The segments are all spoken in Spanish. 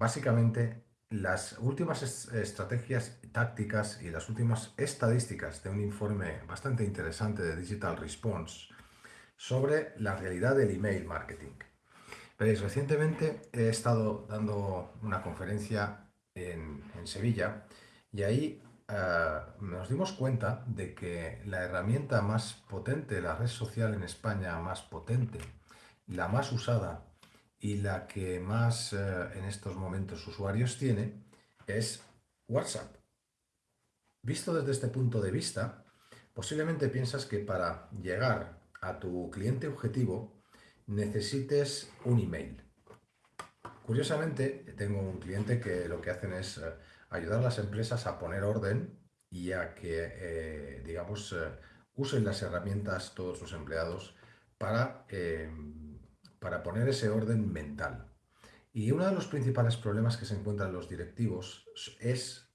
básicamente las últimas estrategias tácticas y las últimas estadísticas de un informe bastante interesante de Digital Response sobre la realidad del email marketing. Veréis, recientemente he estado dando una conferencia en, Sevilla y ahí eh, nos dimos cuenta de que la herramienta más potente, la red social en España más potente, la más usada y la que más eh, en estos momentos usuarios tiene es WhatsApp. Visto desde este punto de vista, posiblemente piensas que para llegar a tu cliente objetivo necesites un email. Curiosamente, tengo un cliente que lo que hacen es eh, ayudar a las empresas a poner orden y a que, eh, digamos, usen las herramientas todos sus empleados para para poner ese orden mental. Y uno de los principales problemas que se encuentran los directivos es,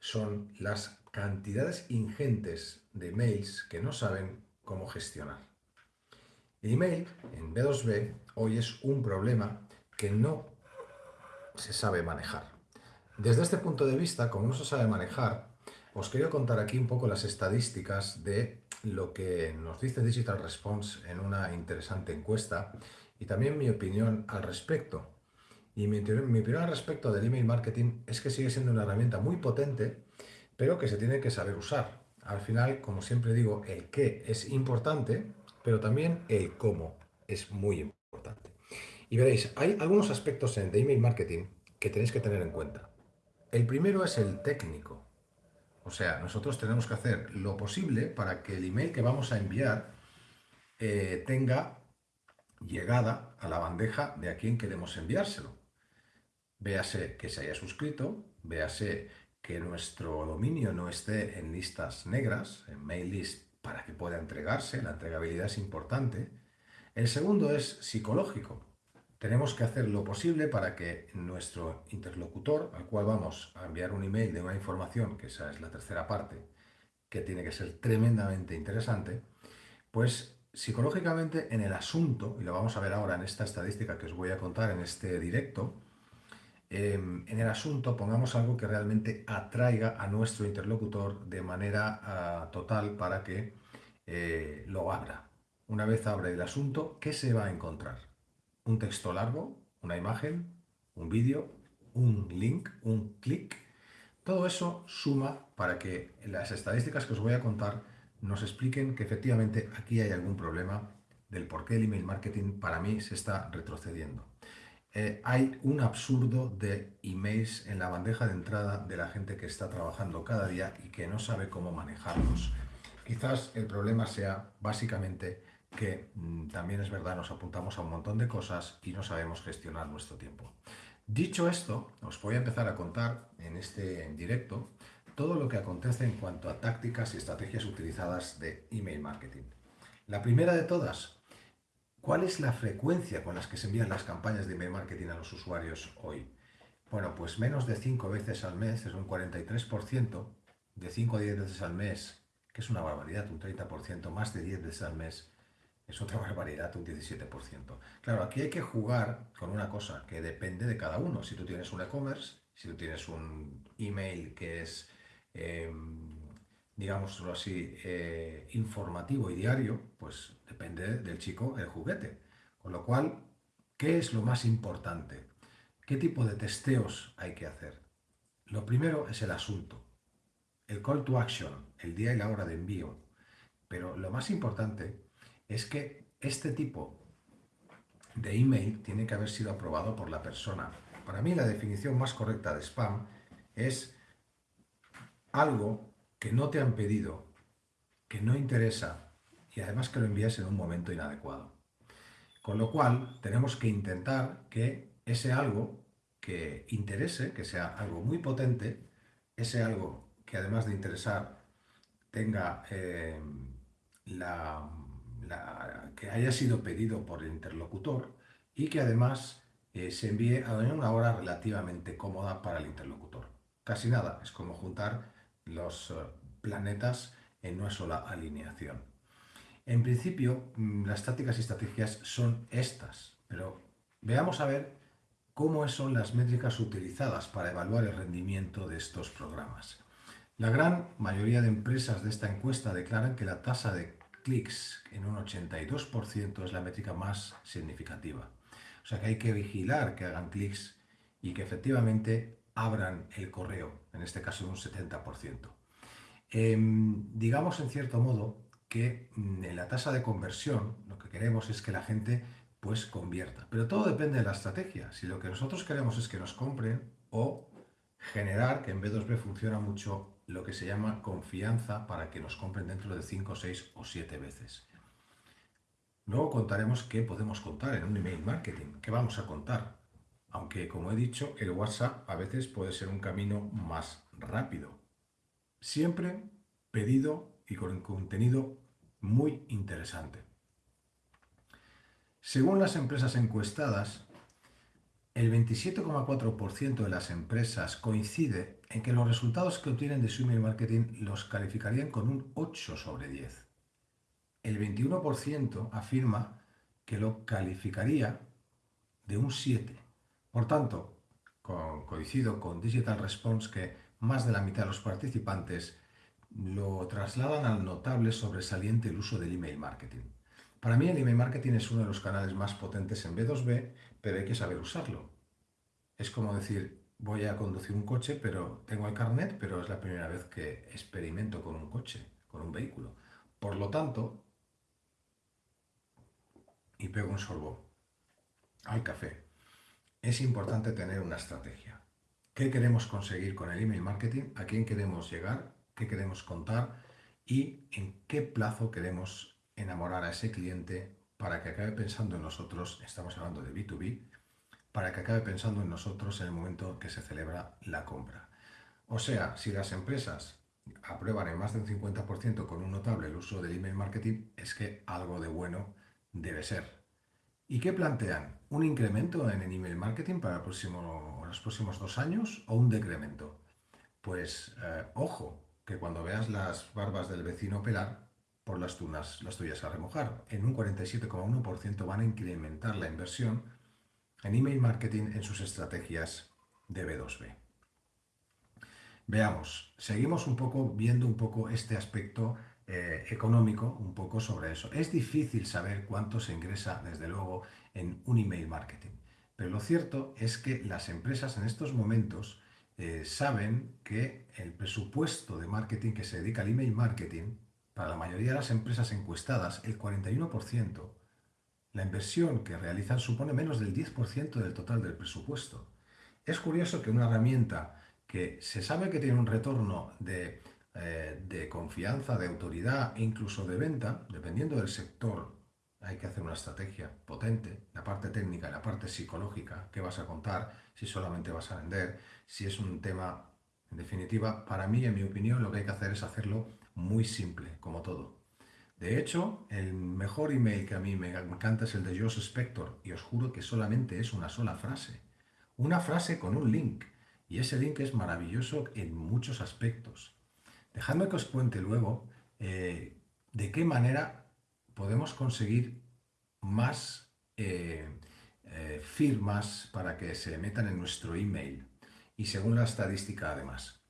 son las cantidades ingentes de mails que no saben cómo gestionar. El email en B2B hoy es un problema que no se sabe manejar. Desde este punto de vista, como no se sabe manejar, os quiero contar aquí un poco las estadísticas de lo que nos dice Digital Response en una interesante encuesta y también mi opinión al respecto. Y mi, opinión al respecto del email marketing es que sigue siendo una herramienta muy potente, pero que se tiene que saber usar. Al final, como siempre digo, el qué es importante, pero también el cómo es muy importante. Y veréis, hay algunos aspectos en de email marketing que tenéis que tener en cuenta. El primero es el técnico. O sea, nosotros tenemos que hacer lo posible para que el email que vamos a enviar eh, tenga llegada a la bandeja de a quien queremos enviárselo. Véase que se haya suscrito, véase que nuestro dominio no esté en listas negras, en mail list, para que pueda entregarse, la entregabilidad es importante. El segundo es psicológico. Tenemos que hacer lo posible para que nuestro interlocutor, al cual vamos a enviar un email de una información, que esa es la tercera parte, que tiene que ser tremendamente interesante, pues psicológicamente en el asunto, y lo vamos a ver ahora en esta estadística que os voy a contar en este directo, em, en el asunto pongamos algo que realmente atraiga a nuestro interlocutor de manera ah, total para que eh, lo abra. Una vez abre el asunto, ¿qué se va a encontrar? Un texto largo, una imagen, un vídeo, un link, un clic. Todo eso suma para que las estadísticas que os voy a contar nos expliquen que efectivamente aquí hay algún problema del por qué el email marketing para mí se está retrocediendo. Eh, hay un absurdo de emails en la bandeja de entrada de la gente que está trabajando cada día y que no sabe cómo manejarlos. Quizás el problema sea básicamente que mm, también es verdad, nos apuntamos a un montón de cosas y no sabemos gestionar nuestro tiempo. Dicho esto, os voy a empezar a contar en este directo todo lo que acontece en cuanto a tácticas y estrategias utilizadas de email marketing. La primera de todas, ¿cuál es la frecuencia con las que se envían las campañas de email marketing a los usuarios hoy? Bueno, pues menos de 5 veces al mes, es un 43%, de 5 a 10 veces al mes, que es una barbaridad, un 30%, más de 10 veces al mes, es otra barbaridad, un 17%. Claro, aquí hay que jugar con una cosa que depende de cada uno. Si tú tienes un e-commerce, si tú tienes un email que es eh, digámoslo así, eh, informativo y diario, pues depende del chico el juguete. Con lo cual, ¿qué es lo más importante? ¿Qué tipo de testeos hay que hacer? Lo primero es el asunto, el call to action, el día y la hora de envío. Pero lo más importante es que este tipo de email tiene que haber sido aprobado por la persona. Para mí la definición más correcta de spam es algo que no te han pedido, que no interesa y además que lo envías en un momento inadecuado. Con lo cual, tenemos que intentar que ese algo que interese, que sea algo muy potente, ese algo que además de interesar tenga eh, la, que haya sido pedido por el interlocutor y que además eh, se envíe a una hora relativamente cómoda para el interlocutor. Casi nada, es como juntar los eh, planetas en una sola alineación. En principio, mm, las tácticas y estrategias son estas, pero veamos a ver cómo son las métricas utilizadas para evaluar el rendimiento de estos programas. La gran mayoría de empresas de esta encuesta declaran que la tasa de clics en un 82% es la métrica más significativa. O sea que hay que vigilar que hagan clics y que efectivamente abran el correo, en este caso un 70%. Em, digamos en cierto modo que mm, en la tasa de conversión lo que queremos es que la gente pues convierta. Pero todo depende de la estrategia. Si lo que nosotros queremos es que nos compren o generar que en B2B funciona mucho lo que se llama confianza para que nos compren dentro de 5, 6 o 7 veces. Luego contaremos qué podemos contar en un email marketing, qué vamos a contar. Aunque, como he dicho, el WhatsApp a veces puede ser un camino más rápido. Siempre pedido y con contenido muy interesante. Según las empresas encuestadas, el 27,4% de las empresas coincide en que los resultados que obtienen de su email marketing los calificarían con un 8 sobre 10. El 21% afirma que lo calificaría de un 7. Por tanto, coincido con Digital Response que más de la mitad de los participantes lo trasladan al notable sobresaliente el uso del email marketing. Para mí el email marketing es uno de los canales más potentes en B2B, pero hay que saber usarlo. Es como decir, voy a conducir un coche, pero tengo el carnet, pero es la primera vez que experimento con un coche, con un vehículo. Por lo tanto, y pego un sorbo al café, es importante tener una estrategia. ¿Qué queremos conseguir con el email marketing? ¿A quién queremos llegar? ¿Qué queremos contar? ¿Y en qué plazo queremos enamorar a ese cliente para que acabe pensando en nosotros, estamos hablando de B2B, para que acabe pensando en nosotros en el momento que se celebra la compra. O sea, si las empresas aprueban en más del 50% con un notable el uso del email marketing, es que algo de bueno debe ser. ¿Y qué plantean? ¿Un incremento en el email marketing para los próximos dos años o un decremento? Pues eh, ojo, que cuando veas las barbas del vecino pelar, por las, tunas, las tuyas a remojar. En un 47,1% van a incrementar la inversión en email marketing en sus estrategias de B2B. Veamos, seguimos un poco viendo un poco este aspecto eh, económico, un poco sobre eso. Es difícil saber cuánto se ingresa, desde luego, en un email marketing. Pero lo cierto es que las empresas en estos momentos eh, saben que el presupuesto de marketing que se dedica al email marketing para la mayoría de las empresas encuestadas, el 41%, la inversión que realizan supone menos del 10% del total del presupuesto. Es curioso que una herramienta que se sabe que tiene un retorno de, eh, de confianza, de autoridad incluso de venta, dependiendo del sector, hay que hacer una estrategia potente, la parte técnica y la parte psicológica, qué vas a contar, si solamente vas a vender, si es un tema, en definitiva, para mí, en mi opinión, lo que hay que hacer es hacerlo muy simple, como todo. De hecho, el mejor email que a mí me encanta es el de Josh Spector y os juro que solamente es una sola frase. Una frase con un link. Y ese link es maravilloso en muchos aspectos. Dejadme que os cuente luego eh, de qué manera podemos conseguir más eh, eh, firmas para que se metan en nuestro email y según la estadística además.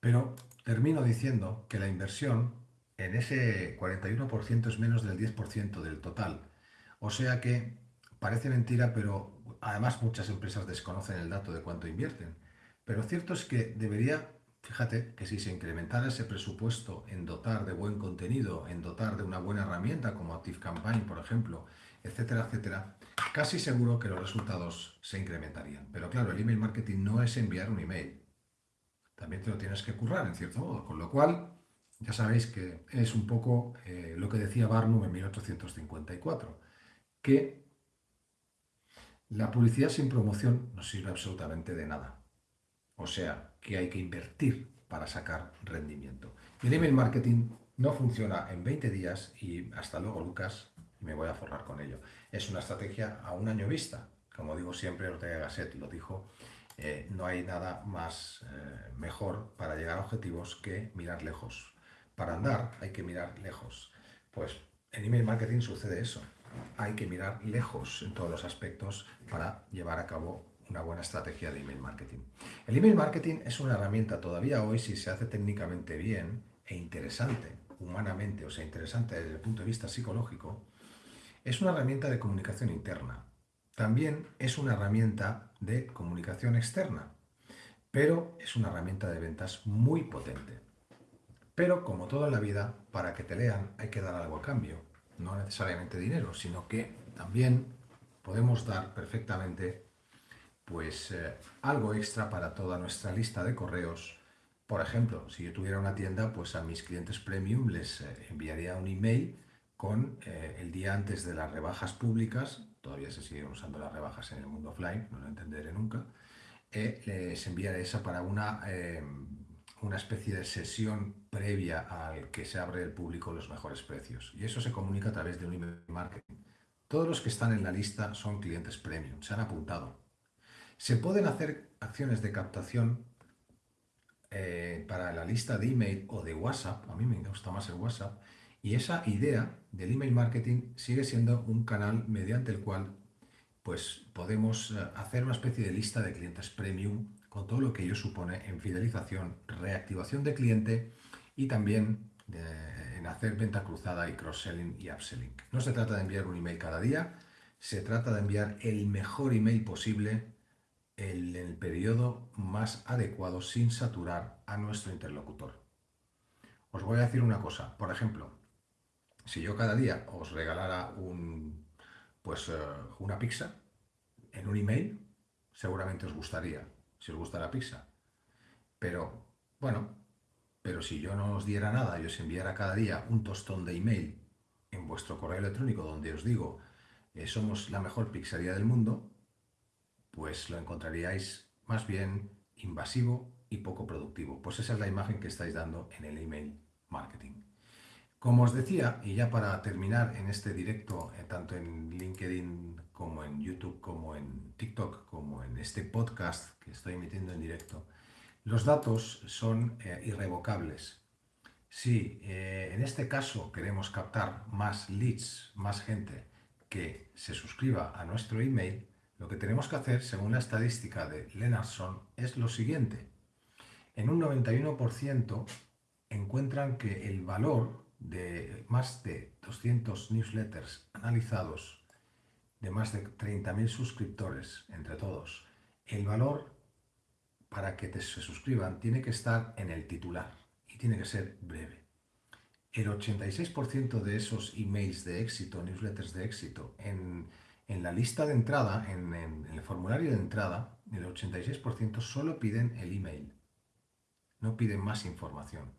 Pero termino diciendo que la inversión en ese 41% es menos del 10% del total. O sea que parece mentira, pero además muchas empresas desconocen el dato de cuánto invierten. Pero cierto es que debería, fíjate, que si se incrementara ese presupuesto en dotar de buen contenido, en dotar de una buena herramienta como ActiveCampaign, por ejemplo, etcétera, etcétera, casi seguro que los resultados se incrementarían. Pero claro, el email marketing no es enviar un email también te lo tienes que currar en cierto modo. Con lo cual, ya sabéis que es un poco eh, lo que decía Barnum en 1854, que la publicidad sin promoción no sirve absolutamente de nada. O sea, que hay que invertir para sacar rendimiento. El email marketing no funciona en 20 días y hasta luego, Lucas, me voy a forrar con ello. Es una estrategia a un año vista. Como digo siempre, Ortega Gasset lo dijo eh, no hay nada más eh, mejor para llegar a objetivos que mirar lejos. Para andar hay que mirar lejos. Pues en email marketing sucede eso. Hay que mirar lejos en todos los aspectos para llevar a cabo una buena estrategia de email marketing. El email marketing es una herramienta todavía hoy, si se hace técnicamente bien e interesante, humanamente, o sea, interesante desde el punto de vista psicológico, es una herramienta de comunicación interna. También es una herramienta de comunicación externa, pero es una herramienta de ventas muy potente. Pero como todo en la vida, para que te lean hay que dar algo a cambio, no necesariamente dinero, sino que también podemos dar perfectamente pues eh, algo extra para toda nuestra lista de correos. Por ejemplo, si yo tuviera una tienda, pues a mis clientes premium les eh, enviaría un email con eh, el día antes de las rebajas públicas, todavía se siguen usando las rebajas en el mundo offline, no lo entenderé nunca, les enviaré esa para una, una especie de sesión previa al que se abre el público los mejores precios. Y eso se comunica a través de un email marketing. Todos los que están en la lista son clientes premium, se han apuntado. Se pueden hacer acciones de captación eh, para la lista de email o de WhatsApp, a mí me gusta más el WhatsApp, y esa idea del email marketing sigue siendo un canal mediante el cual pues, podemos eh, hacer una especie de lista de clientes premium con todo lo que ello supone en fidelización, reactivación de cliente y también en hacer venta cruzada y cross-selling y upselling. No se trata de enviar un email cada día, se trata de enviar el mejor email posible en el periodo más adecuado sin saturar a nuestro interlocutor. Os voy a decir una cosa, por ejemplo, si yo cada día os regalara un, pues, eh, una pizza en un email, seguramente os gustaría, si os gusta la pizza. Pero, bueno, pero si yo no os diera nada y os enviara cada día un tostón de email en vuestro correo electrónico donde os digo, eh, somos la mejor pizzería del mundo, pues lo encontraríais más bien invasivo y poco productivo. Pues esa es la imagen que estáis dando en el email marketing. Como os decía, y ya para terminar en este directo, eh, tanto en LinkedIn como en YouTube, como en TikTok, como en este podcast que estoy emitiendo en directo, los datos son eh, irrevocables. Si eh, en este caso queremos captar más leads, más gente que se suscriba a nuestro email, lo que tenemos que hacer, según la estadística de Lennartson, es lo siguiente. En un 91% encuentran que el valor de más de 200 newsletters analizados, de más de 30.000 suscriptores entre todos, el valor para que se suscriban tiene que estar en el titular y tiene que ser breve. El 86% de esos emails de éxito, newsletters de éxito, en en la lista de entrada, en, el formulario de entrada, el 86% solo piden el email. No piden más información.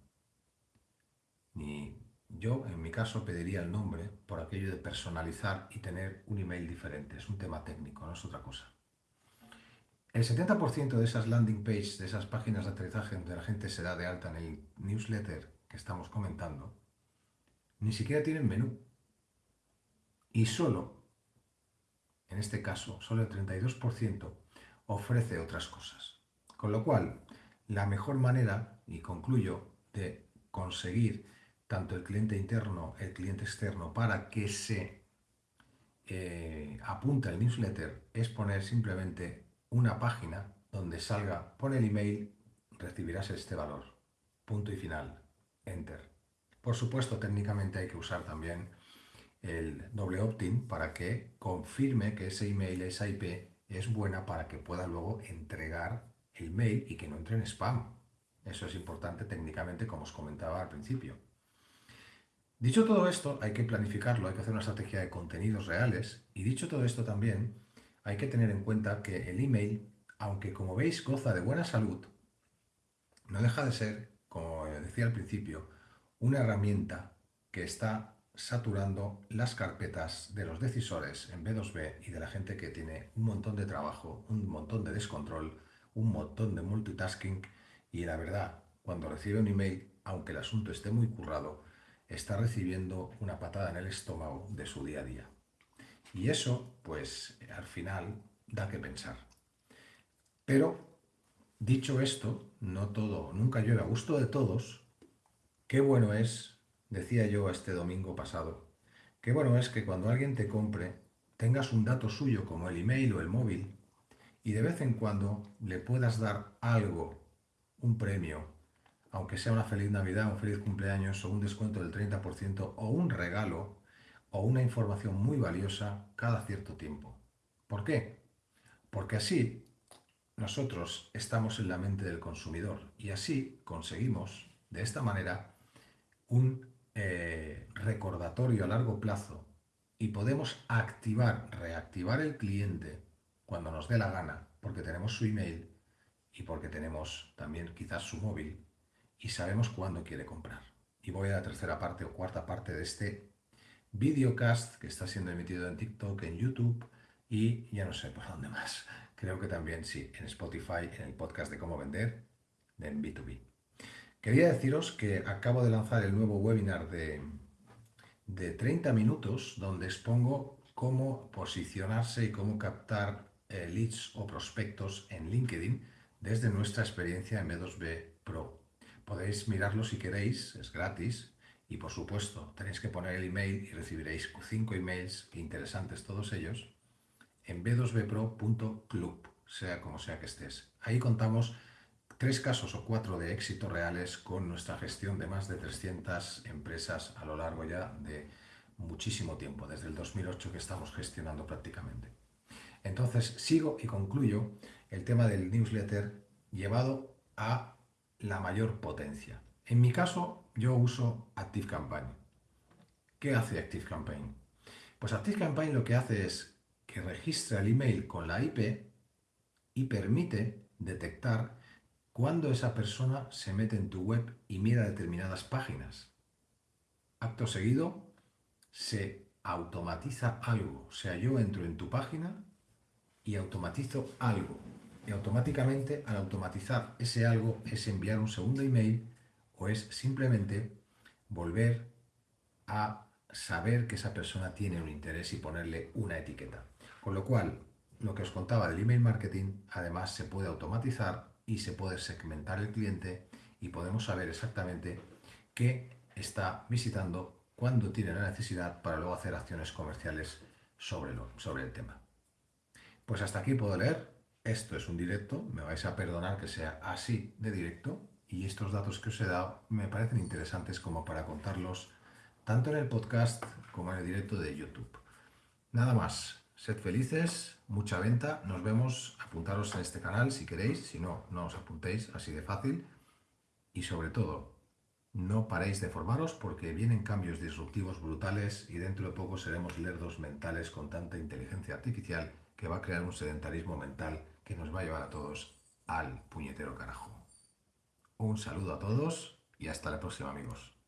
Ni yo, en mi caso, pediría el nombre por aquello de personalizar y tener un email diferente. Es un tema técnico, no es otra cosa. El 70% de esas landing pages, de esas páginas de aterrizaje donde la gente se da de alta en el newsletter que estamos comentando, ni siquiera tienen menú. Y solo en este caso solo el 32%, ofrece otras cosas. Con lo cual, la mejor manera, y concluyo, de conseguir tanto el cliente interno, el cliente externo, para que se eh, apunte al newsletter, es poner simplemente una página donde salga, pon el email, recibirás este valor. Punto y final. Enter. Por supuesto, técnicamente hay que usar también el doble opt-in para que confirme que ese email, esa IP es buena para que pueda luego entregar el mail y que no entre en spam. Eso es importante técnicamente, como os comentaba al principio. Dicho todo esto, hay que planificarlo, hay que hacer una estrategia de contenidos reales y dicho todo esto también, hay que tener en cuenta que el email, aunque como veis goza de buena salud, no deja de ser, como decía al principio, una herramienta que está saturando las carpetas de los decisores en B2B y de la gente que tiene un montón de trabajo, un montón de descontrol, un montón de multitasking y la verdad, cuando recibe un email, aunque el asunto esté muy currado, está recibiendo una patada en el estómago de su día a día. Y eso, pues, al final da que pensar. Pero, dicho esto, no todo, nunca llueve a gusto de todos, qué bueno es Decía yo este domingo pasado, qué bueno es que cuando alguien te compre tengas un dato suyo como el email o el móvil y de vez en cuando le puedas dar algo, un premio, aunque sea una feliz Navidad, un feliz cumpleaños o un descuento del 30% o un regalo o una información muy valiosa cada cierto tiempo. ¿Por qué? Porque así nosotros estamos en la mente del consumidor y así conseguimos, de esta manera, un eh, recordatorio a largo plazo y podemos activar, reactivar el cliente cuando nos dé la gana, porque tenemos su email y porque tenemos también quizás su móvil y sabemos cuándo quiere comprar. Y voy a la tercera parte o cuarta parte de este videocast que está siendo emitido en TikTok, en YouTube y ya no sé por dónde más. Creo que también sí, en Spotify, en el podcast de cómo vender, en B2B. Quería deciros que acabo de lanzar el nuevo webinar de, de 30 minutos donde expongo cómo posicionarse y cómo captar eh, leads o prospectos en LinkedIn desde nuestra experiencia en B2B Pro. Podéis mirarlo si queréis, es gratis y por supuesto tenéis que poner el email y recibiréis 5 emails, interesantes todos ellos, en b2bpro.club, sea como sea que estés. Ahí contamos tres casos o cuatro de éxito reales con nuestra gestión de más de 300 empresas a lo largo ya de muchísimo tiempo, desde el 2008 que estamos gestionando prácticamente. Entonces sigo y concluyo el tema del newsletter llevado a la mayor potencia. En mi caso, yo uso ActiveCampaign. ¿Qué hace ActiveCampaign? Pues ActiveCampaign lo que hace es que registra el email con la IP y permite detectar cuando esa persona se mete en tu web y mira determinadas páginas. Acto seguido, se automatiza algo. O sea, yo entro en tu página y automatizo algo. Y automáticamente, al automatizar ese algo, es enviar un segundo email o es simplemente volver a saber que esa persona tiene un interés y ponerle una etiqueta. Con lo cual, lo que os contaba del email marketing, además se puede automatizar y se puede segmentar el cliente y podemos saber exactamente qué está visitando, cuándo tiene la necesidad para luego hacer acciones comerciales sobre, lo, sobre el tema. Pues hasta aquí puedo leer. Esto es un directo, me vais a perdonar que sea así de directo y estos datos que os he dado me parecen interesantes como para contarlos tanto en el podcast como en el directo de YouTube. Nada más, Sed felices, mucha venta, nos vemos, apuntaros en este canal si queréis, si no, no os apuntéis, así de fácil. Y sobre todo, no paréis de formaros porque vienen cambios disruptivos brutales y dentro de poco seremos lerdos mentales con tanta inteligencia artificial que va a crear un sedentarismo mental que nos va a llevar a todos al puñetero carajo. Un saludo a todos y hasta la próxima amigos.